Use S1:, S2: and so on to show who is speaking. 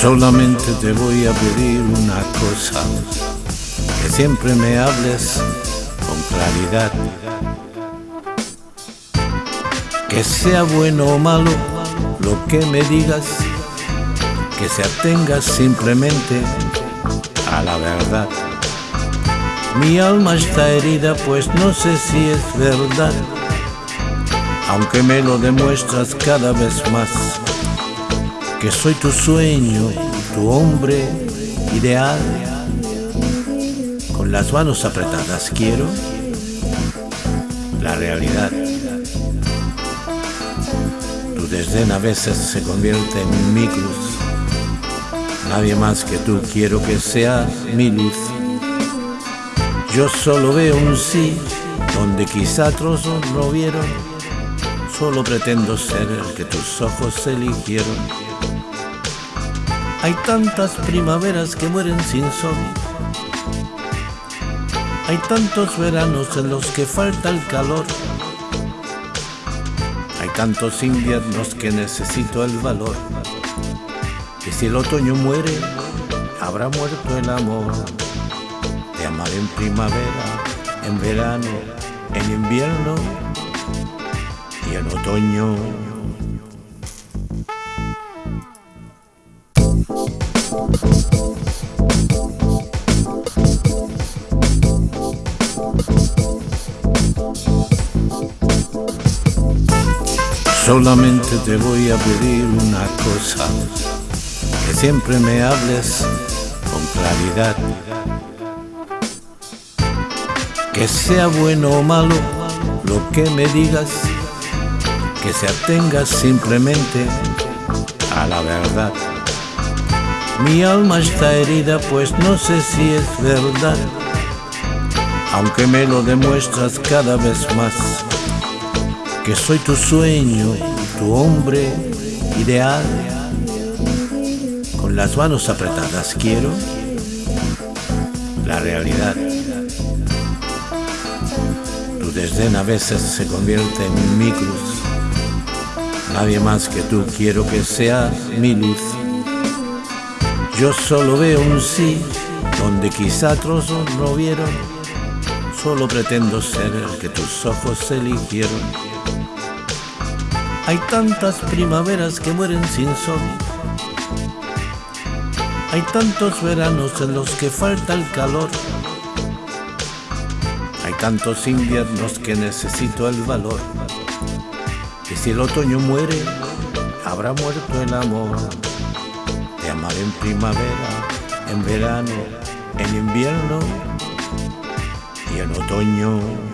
S1: Solamente te voy a pedir una cosa, que siempre me hables con claridad. Que sea bueno o malo lo que me digas, que se atengas simplemente a la verdad. Mi alma está herida, pues no sé si es verdad, aunque me lo demuestras cada vez más, que soy tu sueño, tu hombre ideal. Con las manos apretadas quiero la realidad. Tu desdén a veces se convierte en mi cruz. Nadie más que tú quiero que sea mi luz. Yo solo veo un sí, donde quizá otros no vieron. Solo pretendo ser el que tus ojos eligieron. Hay tantas primaveras que mueren sin sol. Hay tantos veranos en los que falta el calor. Hay tantos inviernos que necesito el valor. Que si el otoño muere, habrá muerto el amor. Te amaré en primavera, en verano, en invierno y en otoño. Solamente te voy a pedir una cosa, que siempre me hables con claridad. Que sea bueno o malo lo que me digas, que se atengas simplemente a la verdad. Mi alma está herida, pues no sé si es verdad, aunque me lo demuestras cada vez más, que soy tu sueño, tu hombre ideal. Con las manos apretadas quiero la realidad. Tu desdén a veces se convierte en mi cruz. Nadie más que tú quiero que sea mi luz. Yo solo veo un sí, donde quizá otros no vieron. Solo pretendo ser el que tus ojos eligieron. Hay tantas primaveras que mueren sin sol. Hay tantos veranos en los que falta el calor. Tantos inviernos que necesito el valor. Que si el otoño muere, habrá muerto el amor. Te amaré en primavera, en verano, en invierno y en otoño.